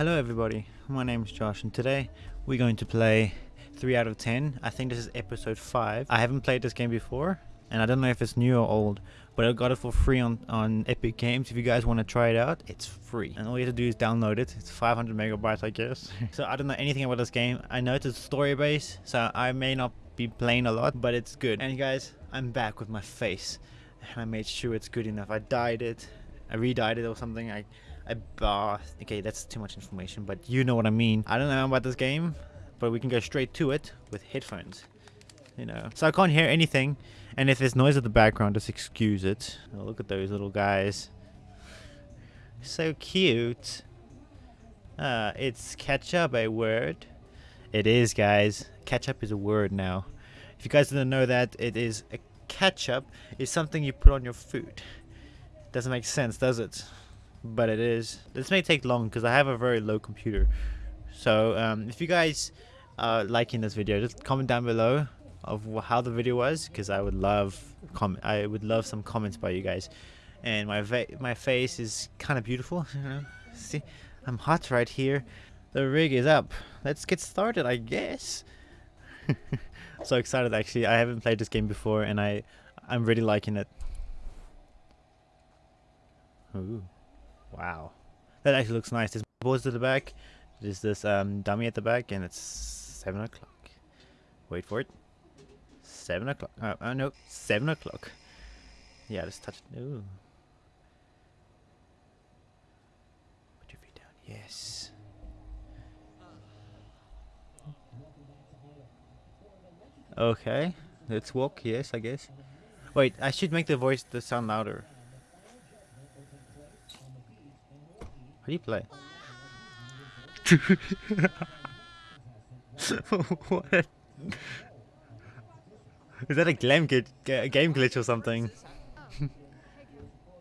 Hello everybody, my name is Josh and today we're going to play 3 out of 10. I think this is episode 5. I haven't played this game before and I don't know if it's new or old, but I got it for free on, on Epic Games. If you guys want to try it out, it's free. And all you have to do is download it. It's 500 megabytes I guess. so I don't know anything about this game. I know it's a story base, so I may not be playing a lot, but it's good. And guys, I'm back with my face. And I made sure it's good enough. I dyed it. I re-dyed it or something. I I, okay, that's too much information, but you know what I mean. I don't know about this game, but we can go straight to it with headphones. You know, so I can't hear anything, and if there's noise at the background, just excuse it. Oh, look at those little guys. So cute. Uh, it's ketchup a word? It is, guys. Ketchup is a word now. If you guys didn't know that, it is a ketchup is something you put on your food. Doesn't make sense, does it? But it is. This may take long because I have a very low computer. So um, if you guys are liking this video, just comment down below of how the video was because I would love comment. I would love some comments by you guys. And my my face is kind of beautiful. See, I'm hot right here. The rig is up. Let's get started, I guess. so excited actually. I haven't played this game before, and I I'm really liking it. Ooh. Wow. That actually looks nice. There's boards at the back. There's this um, dummy at the back, and it's 7 o'clock. Wait for it. 7 o'clock. Oh, oh, no. 7 o'clock. Yeah, just touch it. Ooh. Put your feet down. Yes. Okay. Let's walk. Yes, I guess. Wait, I should make the voice the sound louder. You what? Is that a game, game glitch or something?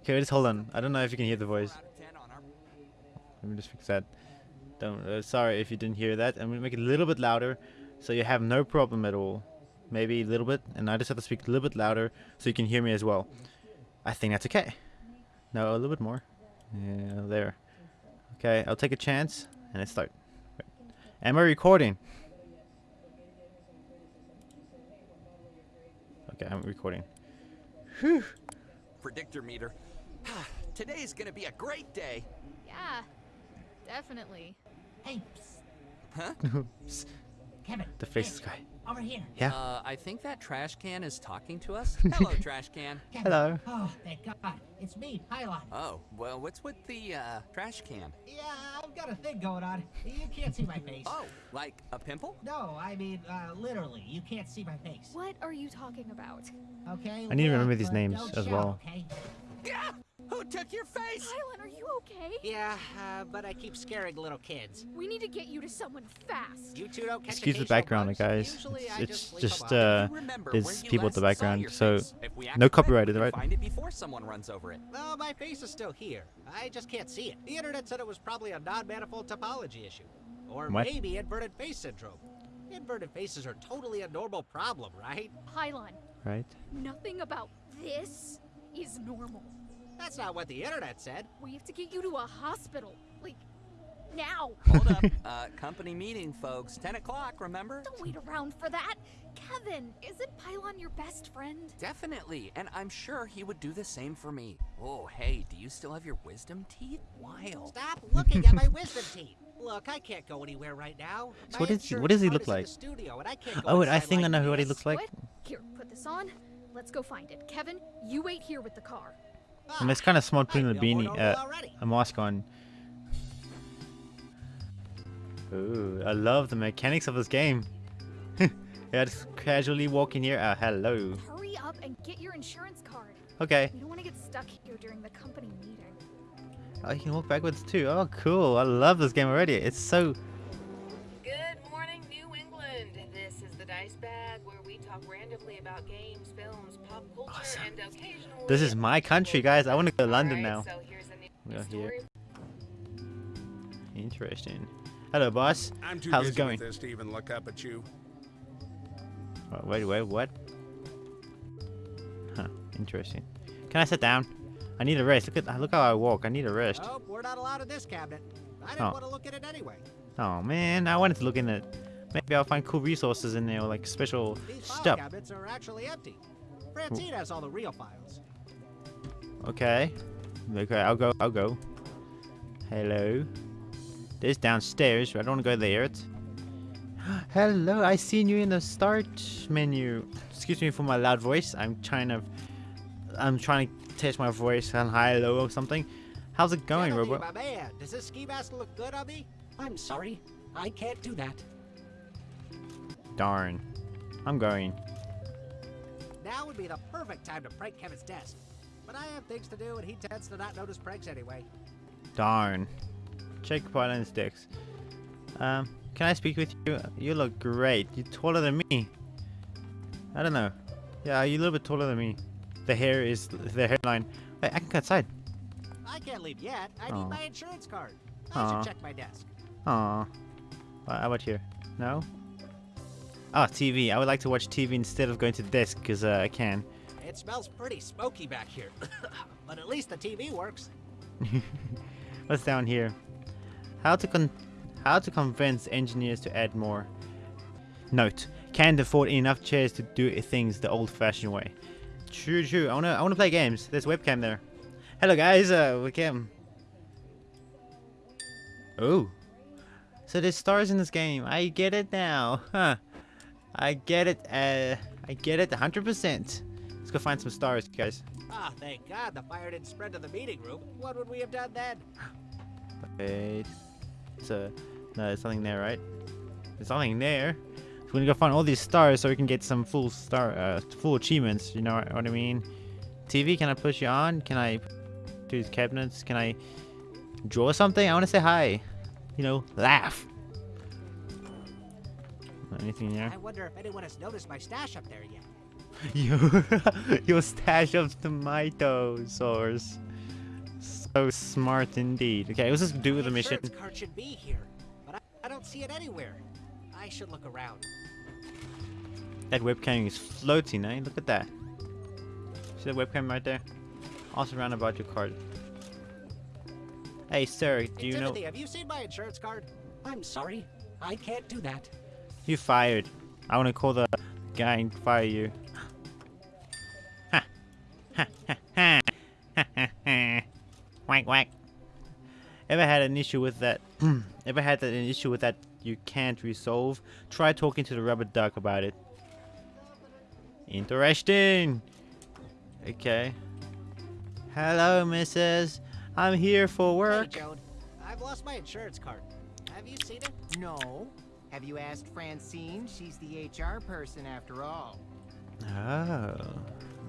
okay, just hold on. I don't know if you can hear the voice. Let me just fix that. Don't. Uh, sorry if you didn't hear that. I'm gonna make it a little bit louder, so you have no problem at all. Maybe a little bit, and I just have to speak a little bit louder so you can hear me as well. I think that's okay. No, a little bit more. Yeah, there. Okay, I'll take a chance and it start. Am I recording? Okay, I'm recording. Whew. Predictor meter. Ah, today's gonna be a great day. Yeah, definitely. Hey, psst. Huh? Kevin. The faceless guy. Over here. Yeah. Uh, I think that trash can is talking to us. Hello, trash can. Hello. Oh, thank God. It's me, Pylon. Oh, well, what's with the uh, trash can? Yeah, I've got a thing going on. You can't see my face. Oh, like a pimple? No, I mean, uh, literally, you can't see my face. What are you talking about? Okay. I need to remember these names as shout, well. Okay? Yeah! Who took your face? Pylon, are you okay? Yeah, uh, but I keep scaring little kids. We need to get you to someone fast. You two don't catch Excuse the background, guys. Usually It's, it's just, just, leave 'em uh, there's people at the background, so face. If we act no quick, copyrighted, we right? Find it before someone runs over it. No, my face is still here. I just can't see it. The internet said it was probably a non-manifold topology issue. Or What? maybe inverted face syndrome. Inverted faces are totally a normal problem, right? Pylon, right? nothing about this is normal. That's not what the internet said. We have to get you to a hospital. Like, now. Hold up. uh, company meeting, folks. 10 o'clock, remember? Don't wait around for that. Kevin, isn't Pylon your best friend? Definitely, and I'm sure he would do the same for me. Oh, hey, do you still have your wisdom teeth? Wild. Stop looking at my wisdom teeth. Look, I can't go anywhere right now. So what is- insurance what does he look like? studio, and I can't go Oh, and I inside think I like know what he looks like. What? Here, put this on. Let's go find it. Kevin, you wait here with the car. And it's kind of smart putting I a know beanie, normal uh, already. a mask on. Ooh, I love the mechanics of this game. yeah, just casually walking here. Uh, hello. Hurry up and get your insurance card. Okay. We don't want to get stuck here during the company meeting. Oh, you can walk backwards too. Oh, cool. I love this game already. It's so... games, films, pop culture, Awesome. and occasionally. This is my country, guys. I want to go to London now. So here's a new We are here. Interesting. Hello, boss. I'm too How's busy it going? with this to even look up at you. Oh, wait, wait, what? Huh, interesting. Can I sit down? I need a rest. Look at look how I walk. I need a rest. Oh, we're not allowed in this cabinet. I didn't Oh. want to look at it anyway. Oh man, I wanted to look in it. Maybe I'll find cool resources in there, like special These file stuff. cabinets are actually empty. Francine has all the real files. Okay. Okay, I'll go. I'll go. Hello. This downstairs. I don't want to go there. It's... Hello, I seen you in the start menu. Excuse me for my loud voice. I'm trying to. I'm trying to test my voice on high, low, or something. How's it going, Kennedy, Robot? my man, does this ski mask look good on me? I'm sorry, I can't do that. Darn. I'm going. Now would be the perfect time to prank Kevin's desk. But I have things to do, and he tends to not notice pranks anyway. Darn. Check Pylon sticks. Um, can I speak with you? You look great. You're taller than me. I don't know. Yeah, you're a little bit taller than me. The hair is the hairline. Wait, I can go outside. I can't leave yet. I Aw. need my insurance card. I Aw. should check my desk. Aw. Well, how about here? No? Ah, TV. I would like to watch TV instead of going to desk because uh, I can. It smells pretty smoky back here. but at least the TV works. What's down here? How to con how to convince engineers to add more. Note: Can't afford enough chairs to do things the old-fashioned way. True, true. I wanna I wanna play games. There's webcam there. Hello guys, uh, webcam. Oh. So there's stars in this game. I get it now. Huh. I get it. Uh, I get it 100%. Let's go find some stars, guys. Ah, thank God the fire didn't spread to the meeting room. What would we have done then? Wait. So, no, there's nothing there, right? There's nothing there. So we're gonna go find all these stars so we can get some full star, uh, full achievements. You know what I mean? TV, can I push you on? Can I do these cabinets? Can I draw something? I want to say hi. You know, laugh. Anything there? I wonder if anyone has noticed my stash up there yet. your, your stash of tomato sauce. So smart indeed. Okay, let's just do the mission. card should be here, but I, I don't see it anywhere. I should look around. That webcam is floating, eh? Look at that. See the webcam right there? Also around about your card. Hey, sir, do Hey, you know... Timothy, have you seen my insurance card? I'm sorry, I can't do that. You fired. I want to call the guy and fire you. Ha! Ha ha ha! Ha ha ha! Whack whack! Ever had an issue with that? ever had that, an issue with that you can't resolve? Try talking to the rubber duck about it. Interesting! Okay. Hello, missus. I'm here for work. Hey, Joan, I've lost my insurance card. Have you seen it? No. Have you asked Francine? She's the HR person after all. Oh.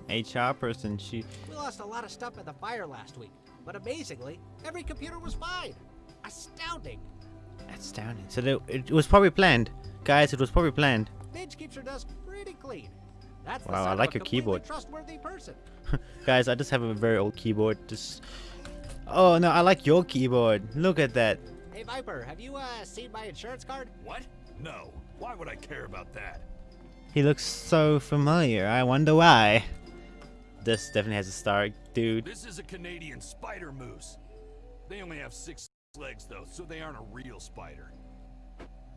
HR person, she... We lost a lot of stuff at the fire last week, but amazingly, every computer was fine. Astounding. Astounding. So the, it was probably planned. Guys, it was probably planned. Midge keeps her desk pretty clean. That's Wow, I like a your keyboard. Trustworthy person. Guys, I just have a very old keyboard. Just... Oh, no, I like your keyboard. Look at that. Hey Viper, have you uh, seen my insurance card? What? No. Why would I care about that? He looks so familiar. I wonder why. This definitely has a star, dude. This is a Canadian spider moose. They only have six legs though, so they aren't a real spider.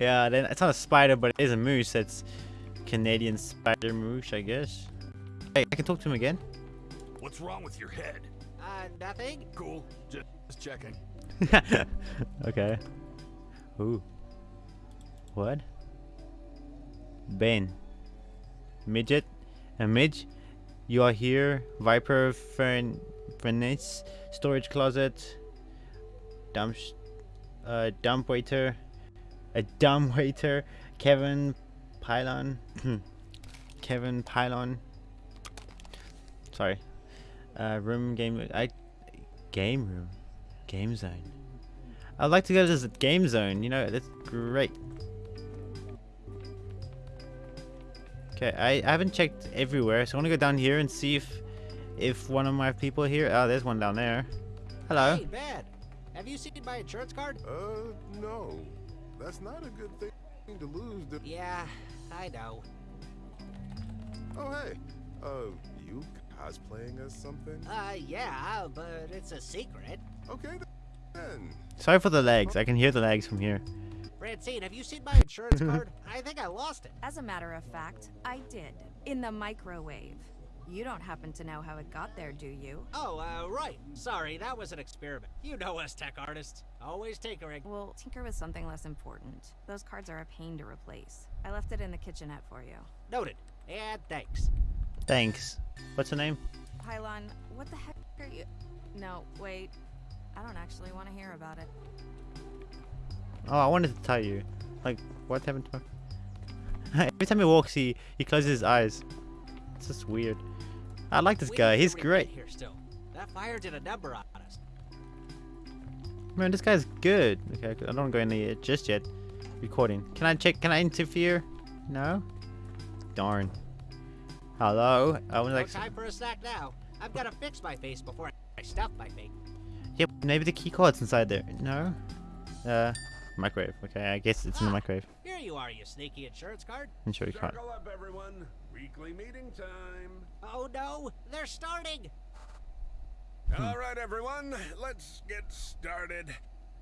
yeah, then it's not a spider, but it is a moose. It's Canadian spider moose, I guess. Hey, I can talk to him again. What's wrong with your head? Uh, nothing. Cool. Just, just checking. okay. Ooh. What? Ben. Midget? A midge? You are here. Viper Fern Furnace. Storage closet. Dump uh dump waiter. A dumb waiter. Kevin Pylon. Kevin Pylon. Sorry. Uh room game I game room. Game zone. I'd like to go to this game zone, you know, that's great. Okay, I, I haven't checked everywhere, so I want to go down here and see if if one of my people here. Oh, there's one down there. Hello. Hey, Bad. Have you seen my insurance card? Uh, no. That's not a good thing to lose. Do- Yeah, I know. oh, hey. Uh, you cosplaying as something? Uh, yeah, but it's a secret. Okay, th- Sorry for the legs. I can hear the legs from here. Francine, have you seen my insurance card? I think I lost it. As a matter of fact, I did. In the microwave. You don't happen to know how it got there, do you? Oh, uh, right. Sorry, that was an experiment. You know us tech artists. Always tinkering. Well, tinker with something less important. Those cards are a pain to replace. I left it in the kitchenette for you. Noted. And thanks. Thanks. What's her name? Pylon, what the heck are you... No, wait. I don't actually want to hear about it. Oh, I wanted to tell you. Like, what happened to my... Every time he walks, he, he closes his eyes. It's just weird. I like this We guy. He's great. Here still. That fire did a number on us. Man, this guy's good. Okay, I don't want to go in there just yet. Recording. Can I check? Can I interfere? No? Darn. Hello? I was No like... time for a snack now. I've got to fix my face before I stuff my face. Yep, maybe the key card's inside there. No? Uh, microwave. Okay, I guess it's in the Ah. microwave. Here you are, you sneaky insurance card. Insurance card. Circle up, everyone. Weekly meeting time. Oh no, they're starting. All right, everyone. Let's get started.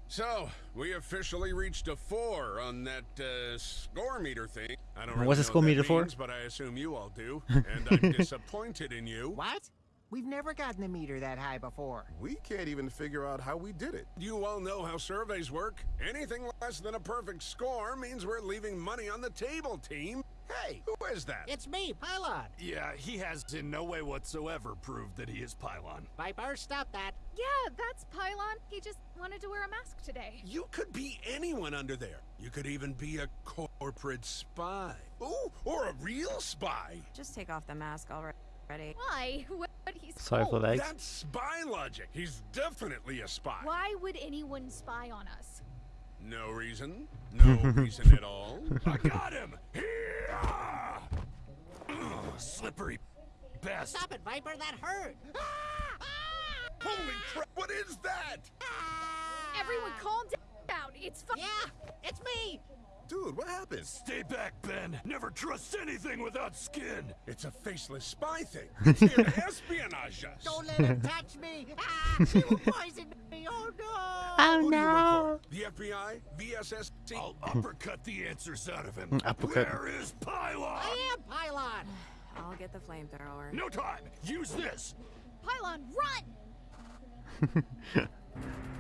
So, we officially reached a four on that uh, score meter thing. I don't really What's a know score what that meter for? But I assume you all do. And I'm disappointed in you. What? We've never gotten a meter that high before. We can't even figure out how we did it. You all know how surveys work. Anything less than a perfect score means we're leaving money on the table, team. Hey, who is that? It's me, Pylon. Yeah, he has in no way whatsoever proved that he is Pylon. Viper, stop that. Yeah, that's Pylon. He just wanted to wear a mask today. You could be anyone under there. You could even be a corporate spy. Ooh, or a real spy. Just take off the mask already. Why? What? He's Sorry for cold. that. That's spy logic. He's definitely a spy. Why would anyone spy on us? No reason. No reason at all. I got him! Ugh, slippery best. Stop it, Viper, that hurt. Ah! Holy crap! What is that? Ah! Everyone calm down. It's fine. Yeah, it's me. Dude, what happened? Stay back, Ben. Never trust anything without skin. It's a faceless spy thing. It's here to espionage us. Don't let him touch me. Ah, he will poison me. Oh no. Who do you? The FBI? VSSC? I'll uppercut the answers out of him. Uppercut. Where is Pylon? I am Pylon. I'll get the flamethrower. No time. Use this. Pylon, run!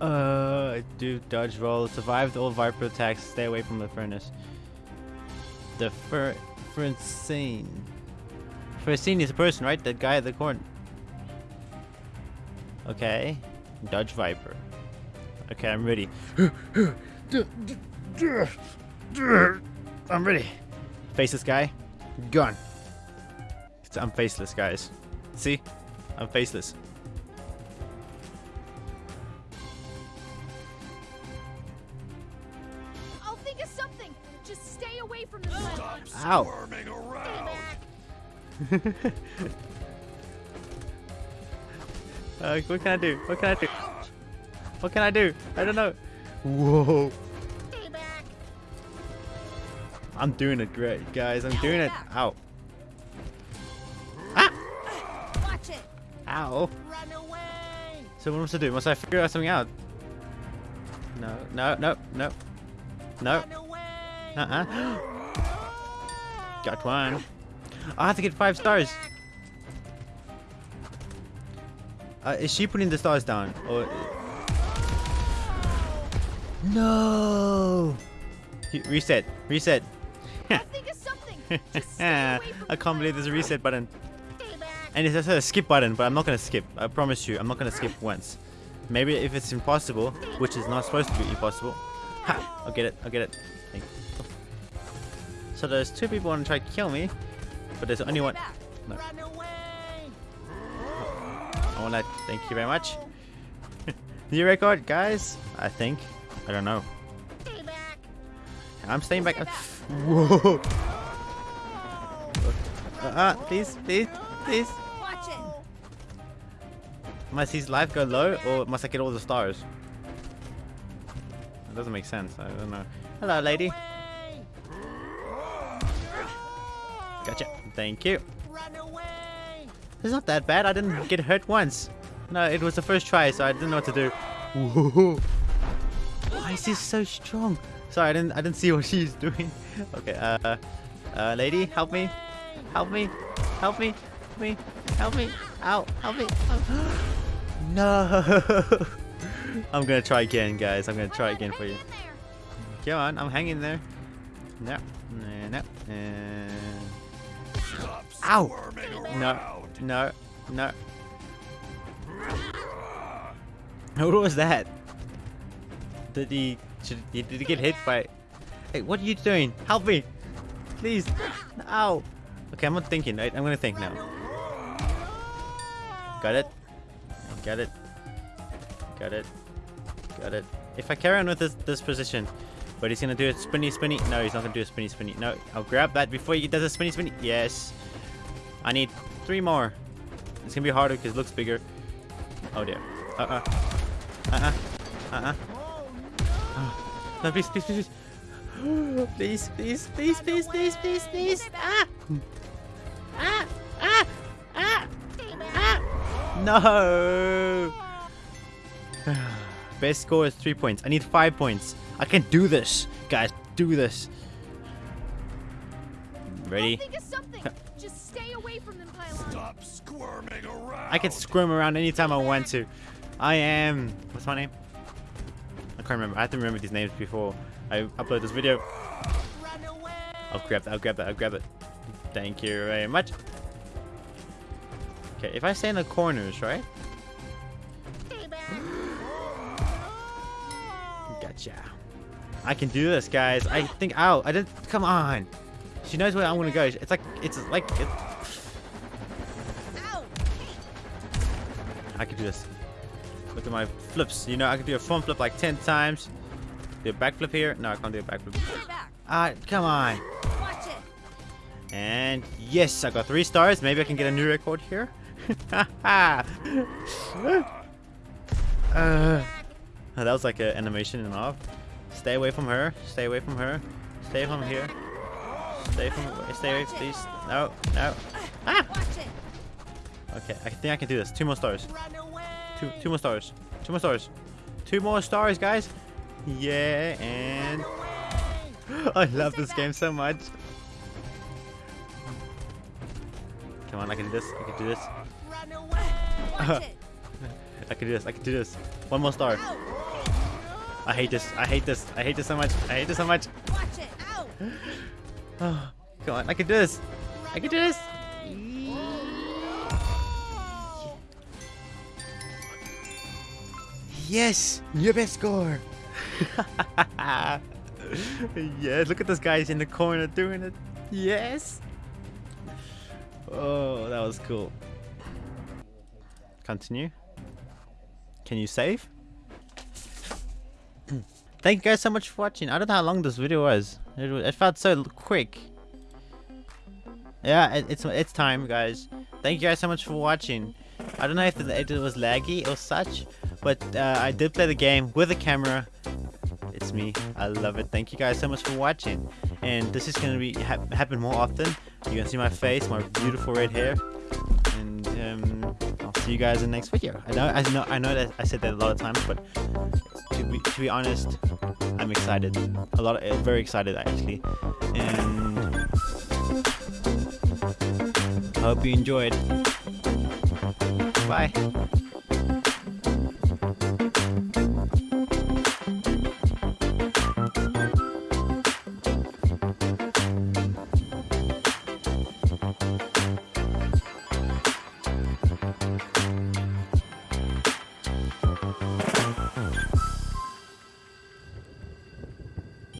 Uh, do dodge roll. Survive the old Viper attacks. Stay away from the furnace. The fur... Francine. Francine is a person, right? That guy at the corner. Okay. Dodge Viper. Okay, I'm ready. I'm ready. Face this guy. Gun. I'm faceless, guys. See? I'm faceless. Think of something. Just stay away from the Stop sun. Squirming around. Uh, what can I do? What can I do? What can I do? I don't know. Whoa. Stay back. I'm doing it great, guys. I'm doing it. Ow. Watch it! Ow. Run away. So what must I do? Must I figure out something out? No, no, no, no. No. Uh-uh. Got one. I have to get five stars. Uh, is she putting the stars down? Or... No! Reset. Reset. I can't believe there's a reset button. And it's also a skip button, but I'm not gonna skip. I promise you, I'm not gonna skip once. Maybe if it's impossible, which is not supposed to be impossible. Ha! I'll get it. I'll get it. So there's two people want to try to kill me, but there's only one. No. I want to thank you very much. New record, guys. I think. I don't know. Stay back. I'm staying back. Whoa! Uh, uh, please, please, please. Watch it! Must his life go low, or must I get all the stars? It doesn't make sense. I don't know. Hello, lady. Gotcha. Thank you. It's not that bad. I didn't get hurt once. No, it was the first try, so I didn't know what to do. Why is this so strong? Sorry, I didn't I didn't see what she's doing. Okay, uh, uh, lady, help me, help me, help me, help me, help me, ow, help me. no. I'm gonna try again, guys. I'm gonna try again for you. Come on, I'm hanging there. No, no, no. Ow! No, no, no. What was that? Did he, should, did he get hit by... Hey, what are you doing? Help me! Please! Ow! Okay, I'm not thinking. I, I'm gonna think now. Got it. Got it. Got it. Got it. If I carry on with this, this position, but he's gonna do a spinny spinny. No, he's not gonna do a spinny spinny. No, I'll grab that before he does a spinny spinny. Yes. I need three more. It's gonna be harder because it looks bigger. Oh dear. Uh-uh. Uh-uh. Uh-uh. No, please, please, please, please. Please, please, please, please, please, please, Ah! Ah! Ah! Ah! Ah! No! Best score is three points. I need five points. I can do this, guys. Do this. Ready? Think of something. Just stay away from them, Stop squirming around. I can squirm around anytime I want to. I am. What's my name? I can't remember. I have to remember these names before I upload this video. I'll grab that. I'll grab that. I'll grab it. Thank you very much. Okay, if I stay in the corners, right? Gotcha. I can do this, guys. I think. Ow! I didn't. Come on. She knows where I'm gonna go. It's like. It's like. It, I can do this. Look at my flips. You know, I can do a front flip like 10 times. Do a back flip here. No, I can't do a back flip. Ah, come on. And yes, I got three stars. Maybe I can get a new record here. uh, that was like an animation and off. Stay away from her. Stay away from her. Stay from here. Stay from. Stay away, please. No, no. Ah! Okay, I think I can do this. Two more stars. Two, two more stars. Two more stars. Two more stars, guys. Yeah, and I love this game so much. Come on, I can do this. I can do this. I can do this. I can do this. One more star. I hate this. I hate this. I hate this so much. I hate this so much. Watch it! Oh, come on, I can do this. I can do this. Yes, your best score. yes, look at this guy's in the corner doing it. Yes. Oh, that was cool. Continue. Can you save? Thank you guys so much for watching. I don't know how long this video was. It, it felt so quick. Yeah, it, it's it's time, guys. Thank you guys so much for watching. I don't know if the it was laggy or such, but uh, I did play the game with a camera. It's me. I love it. Thank you guys so much for watching. And this is gonna be ha happen more often. You're gonna see my face, my beautiful red hair, see you guys in the next video. I know, I know, I know that I said that a lot of times, but to be to be honest, I'm excited. A lot, of, very excited actually, and I hope you enjoyed. Bye.